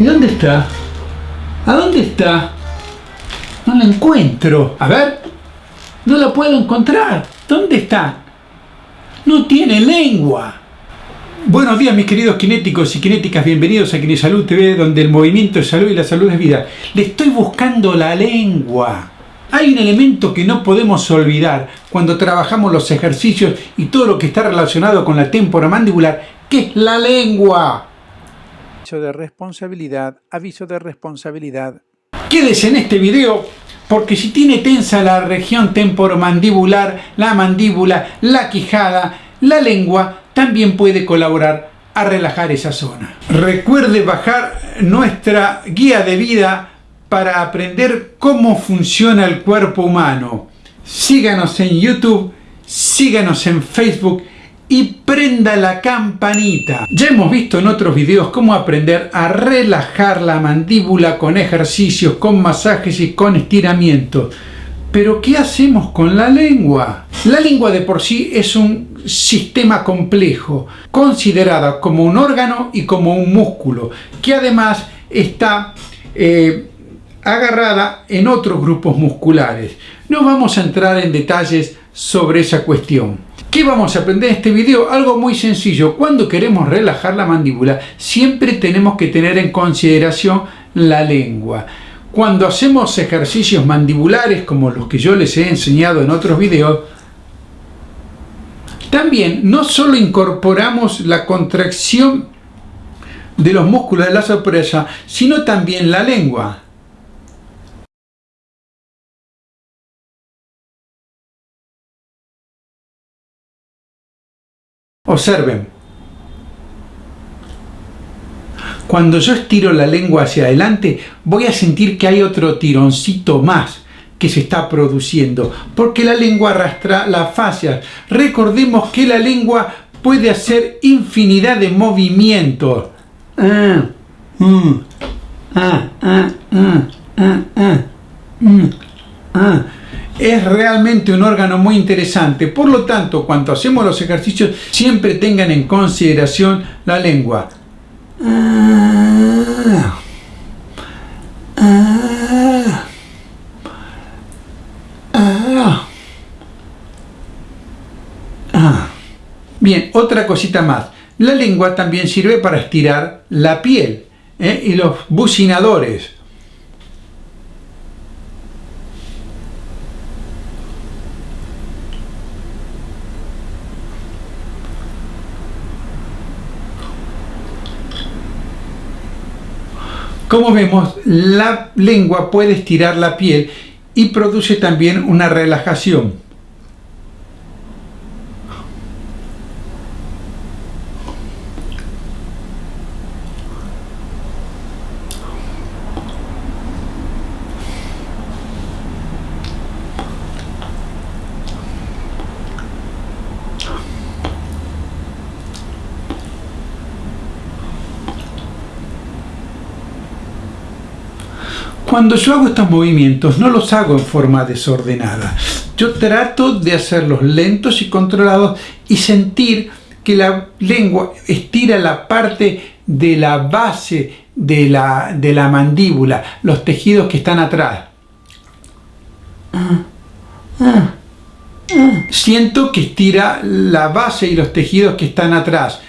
¿Y dónde está? ¿A dónde está? No la encuentro. A ver. No la puedo encontrar. ¿Dónde está? No tiene lengua. Buenos días mis queridos kinéticos y kinéticas, bienvenidos a Kinesalud TV, donde el movimiento es salud y la salud es vida. Le estoy buscando la lengua. Hay un elemento que no podemos olvidar cuando trabajamos los ejercicios y todo lo que está relacionado con la témpora mandibular, que es la lengua. Aviso de responsabilidad, aviso de responsabilidad. Quédese en este video porque si tiene tensa la región temporomandibular, la mandíbula, la quijada, la lengua, también puede colaborar a relajar esa zona. Recuerde bajar nuestra guía de vida para aprender cómo funciona el cuerpo humano. Síganos en YouTube, síganos en Facebook y prenda la campanita. Ya hemos visto en otros videos cómo aprender a relajar la mandíbula con ejercicios, con masajes y con estiramientos. Pero ¿qué hacemos con la lengua? La lengua de por sí es un sistema complejo, considerada como un órgano y como un músculo, que además está eh, agarrada en otros grupos musculares. No vamos a entrar en detalles sobre esa cuestión. ¿Qué vamos a aprender en este video? Algo muy sencillo. Cuando queremos relajar la mandíbula, siempre tenemos que tener en consideración la lengua. Cuando hacemos ejercicios mandibulares como los que yo les he enseñado en otros videos, también no solo incorporamos la contracción de los músculos de la sorpresa, sino también la lengua. Observen. Cuando yo estiro la lengua hacia adelante, voy a sentir que hay otro tironcito más que se está produciendo, porque la lengua arrastra las fascias. Recordemos que la lengua puede hacer infinidad de movimientos. Es realmente un órgano muy interesante. Por lo tanto, cuando hacemos los ejercicios, siempre tengan en consideración la lengua. Bien, otra cosita más. La lengua también sirve para estirar la piel ¿eh? y los bucinadores. Como vemos, la lengua puede estirar la piel y produce también una relajación. Cuando yo hago estos movimientos no los hago en forma desordenada. Yo trato de hacerlos lentos y controlados y sentir que la lengua estira la parte de la base de la, de la mandíbula, los tejidos que están atrás. Siento que estira la base y los tejidos que están atrás.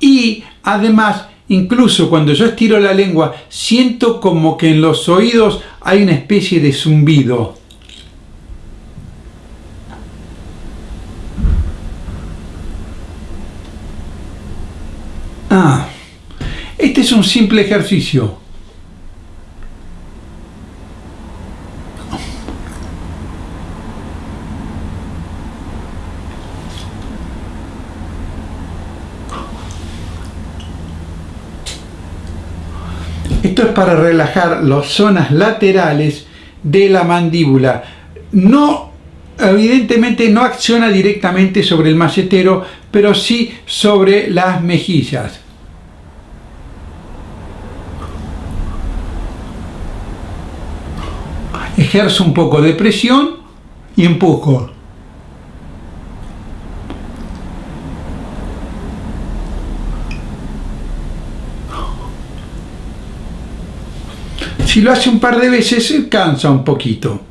Y además Incluso cuando yo estiro la lengua, siento como que en los oídos hay una especie de zumbido. Ah, este es un simple ejercicio. Esto es para relajar las zonas laterales de la mandíbula. No, evidentemente no acciona directamente sobre el macetero, pero sí sobre las mejillas. Ejerzo un poco de presión y empujo. Si lo hace un par de veces, cansa un poquito.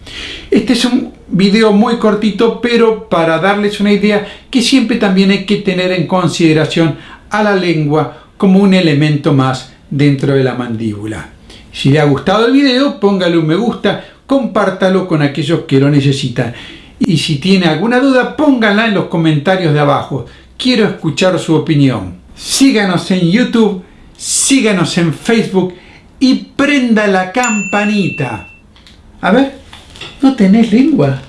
Este es un video muy cortito, pero para darles una idea que siempre también hay que tener en consideración a la lengua como un elemento más dentro de la mandíbula. Si le ha gustado el video, póngale un me gusta, compártalo con aquellos que lo necesitan. Y si tiene alguna duda, póngala en los comentarios de abajo. Quiero escuchar su opinión. Síganos en YouTube, síganos en Facebook y prenda la campanita. A ver, ¿no tenés lengua?